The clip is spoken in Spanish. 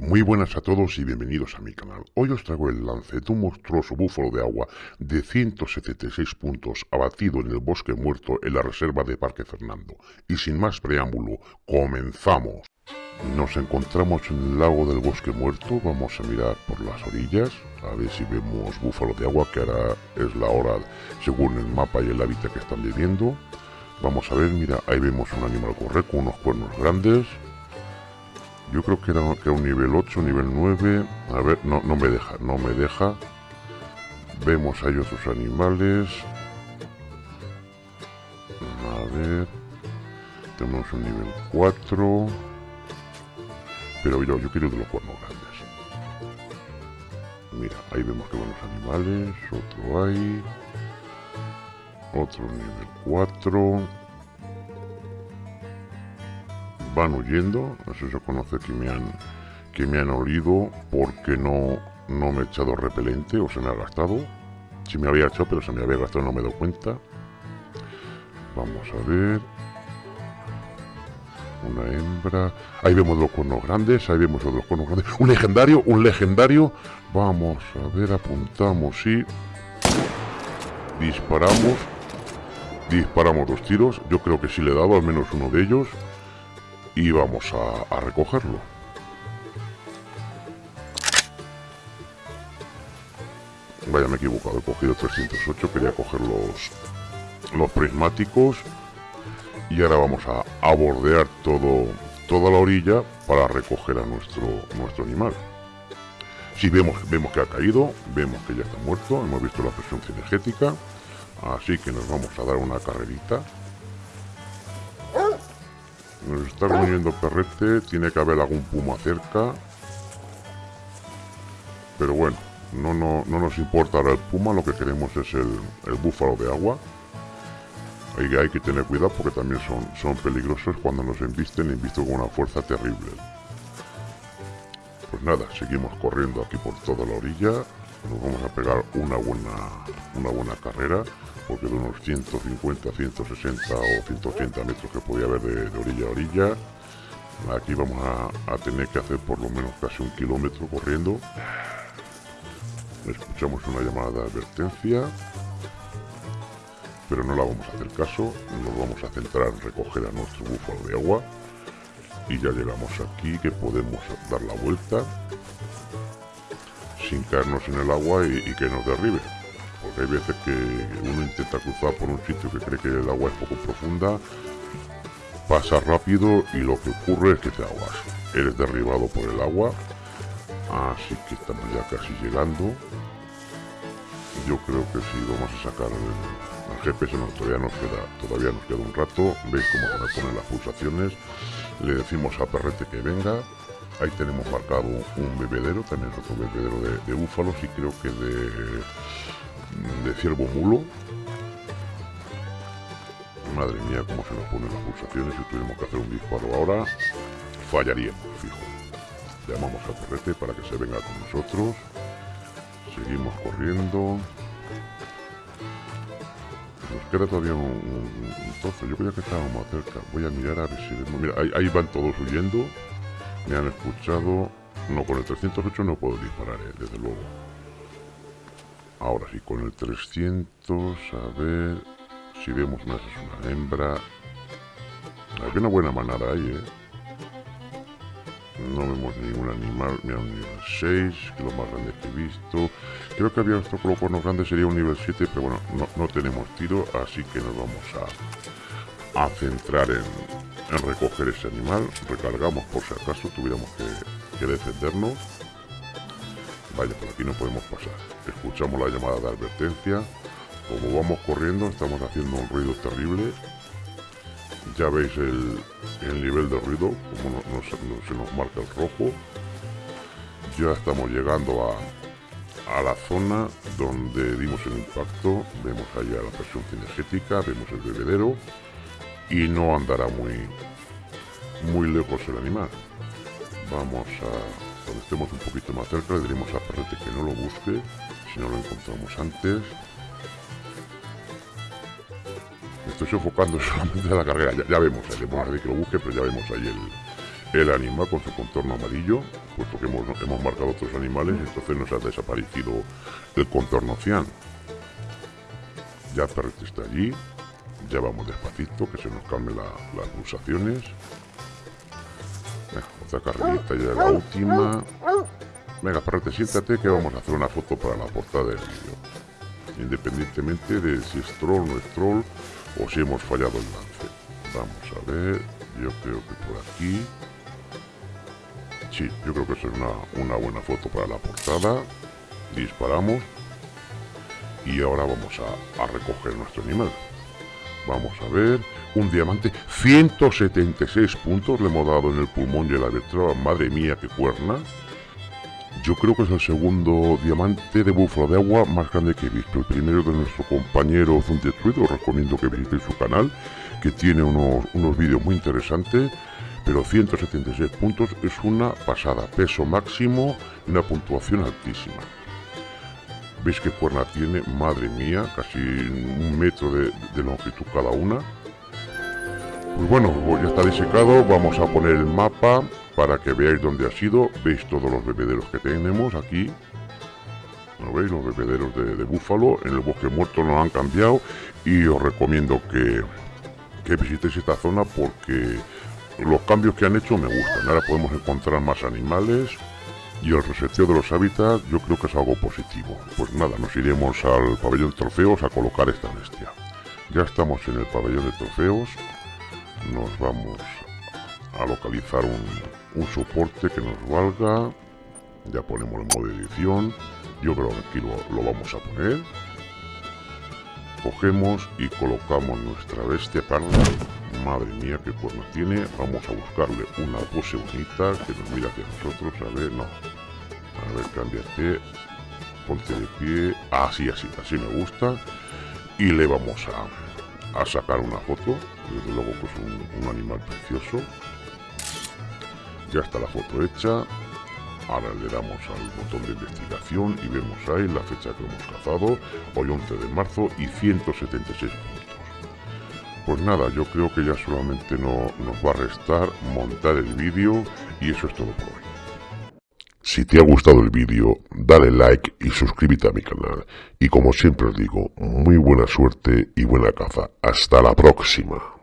Muy buenas a todos y bienvenidos a mi canal. Hoy os traigo el lance de un monstruoso búfalo de agua de 176 puntos abatido en el bosque muerto en la reserva de Parque Fernando. Y sin más preámbulo, comenzamos. Nos encontramos en el lago del bosque muerto, vamos a mirar por las orillas, a ver si vemos búfalo de agua, que ahora es la hora según el mapa y el hábitat que están viviendo. Vamos a ver, mira, ahí vemos un animal correr con unos cuernos grandes, yo creo que era, que un nivel 8, nivel 9. A ver, no, no me deja, no me deja. Vemos ahí otros animales. A ver. Tenemos un nivel 4. Pero yo, yo quiero de los cuernos grandes. Mira, ahí vemos que buenos animales. Otro hay. Otro nivel 4 van huyendo, eso se conoce que me han, que me han olido porque no, no me he echado repelente o se me ha gastado. Si me había echado, pero se me había gastado no me he dado cuenta. Vamos a ver. Una hembra. Ahí vemos los cuernos grandes. Ahí vemos los cuernos grandes. Un legendario, un legendario. Vamos a ver, apuntamos y... Disparamos. Disparamos dos tiros. Yo creo que sí le he dado al menos uno de ellos y vamos a, recogerlo. Vaya, me he equivocado, he cogido 308, quería coger los, los prismáticos y ahora vamos a, bordear todo, toda la orilla para recoger a nuestro, nuestro animal. Si vemos, vemos que ha caído, vemos que ya está muerto, hemos visto la presión energética, así que nos vamos a dar una carrerita nos está reuniendo perrete, tiene que haber algún puma cerca. Pero bueno, no, no, no nos importa ahora el puma, lo que queremos es el, búfalo de agua. Hay, hay que tener cuidado porque también son, son peligrosos cuando nos embisten, embisten con una fuerza terrible. Pues nada, seguimos corriendo aquí por toda la orilla. Nos vamos a pegar una buena, una buena carrera porque de unos 150, 160 o 180 metros que podía haber de, orilla a orilla. Aquí vamos a, tener que hacer por lo menos casi un kilómetro corriendo. Escuchamos una llamada de advertencia, pero no la vamos a hacer caso. Nos vamos a centrar en recoger a nuestro búfalo de agua. Y ya llegamos aquí que podemos dar la vuelta sin caernos en el agua y que nos derribe porque hay veces que uno intenta cruzar por un sitio que cree que el agua es poco profunda, pasa rápido y lo que ocurre es que te ahogas. Eres derribado por el agua, así que estamos ya casi llegando. Yo creo que si vamos a sacar el, GPS, no, todavía nos queda, todavía nos queda un rato. Veis cómo se ponen las pulsaciones. Le decimos a Perrete que venga. Ahí tenemos marcado un bebedero, también otro bebedero de, búfalos y creo que de ciervo mulo. Madre mía, cómo se nos ponen las pulsaciones. Si tuviéramos que hacer un disparo ahora, fallaríamos, fijo. Llamamos a Perrete para que se venga con nosotros. Seguimos corriendo. Nos queda todavía un, trozo. Yo creía que estábamos cerca. Voy a mirar a ver si... Mira, ahí, van todos huyendo. Me han escuchado. No, con el 308 no puedo disparar, eh, desde luego. Ahora sí, con el 300, a ver si vemos una, una hembra. Hay una buena manada ahí, ¿eh? No vemos ningún animal. Mira, un nivel 6, que es lo más grande que he visto. Creo que había otro los grande, sería un nivel 7, pero bueno, no, tenemos tiro, así que nos vamos a, a centrar en, en recoger ese animal. Recargamos por si acaso tuviéramos que, defendernos. Vaya, por aquí no podemos pasar. Escuchamos la llamada de advertencia. Como vamos corriendo, estamos haciendo un ruido terrible. Ya veis el, nivel de ruido, como se nos marca el rojo. Ya estamos llegando a, a la zona donde dimos el impacto. Vemos allá la presión cinegética, vemos el bebedero. Y no andará muy, muy lejos el animal. Vamos a cuando estemos un poquito más cerca le diremos a Perrete que no lo busque si no lo encontramos antes. Estoy sofocando solamente a la carrera, ya, vemos, le vemos a que lo busque, pero ya vemos ahí el animal con su contorno amarillo, puesto que hemos, hemos marcado otros animales, entonces nos ha desaparecido el contorno cian. Ya el perrete está allí, ya vamos despacito, que se nos calmen las pulsaciones. Venga, otra carrerita ya la última. Venga, perrete, siéntate que vamos a hacer una foto para la portada del vídeo. Independientemente de si es troll o no es troll, o si hemos fallado el lance. Vamos a ver, yo creo que por aquí... Sí, yo creo que es una, una buena foto para la portada. Disparamos. Y ahora vamos a, a recoger nuestro animal. Vamos a ver. Un diamante. 176 puntos le hemos dado en el pulmón y en la. Madre mía, qué cuerna. Yo creo que es el segundo diamante de búfalo de agua más grande que he visto. El primero de nuestro compañero Zundetruid, os recomiendo que visitéis su canal, que tiene unos, unos vídeos muy interesantes. Pero 176 puntos es una pasada. Peso máximo y una puntuación altísima. ¿Veis qué cuerna tiene? Madre mía, casi un metro de, longitud cada una. Pues bueno, ya está disecado. Vamos a poner el mapa para que veáis dónde ha sido. Veis todos los bebederos que tenemos aquí. ¿Lo veis? Los bebederos de, búfalo. En el bosque muerto nos han cambiado. Y os recomiendo que, que visitéis esta zona porque los cambios que han hecho me gustan. Ahora podemos encontrar más animales. Y el reseteo de los hábitats yo creo que es algo positivo. Pues nada, nos iremos al pabellón de trofeos a colocar esta bestia. Ya estamos en el pabellón de trofeos. Nos vamos a localizar un, soporte que nos valga. Ya ponemos el modo edición. Yo creo que aquí lo, vamos a poner. Cogemos y colocamos nuestra bestia parda. Madre mía, qué cuerno tiene. Vamos a buscarle una pose bonita que nos mira hacia nosotros. A ver, no. A ver, cámbiate. Ponte de pie. Así, así, así me gusta. Y le vamos a, a sacar una foto. Desde luego que es un animal precioso ya está la foto hecha ahora le damos al botón de investigación y vemos ahí la fecha que hemos cazado hoy 11 de marzo y 176 puntos pues nada yo creo que ya solamente no, nos va a restar montar el vídeo y eso es todo por hoy si te ha gustado el vídeo, dale like y suscríbete a mi canal. Y como siempre os digo, muy buena suerte y buena caza. Hasta la próxima.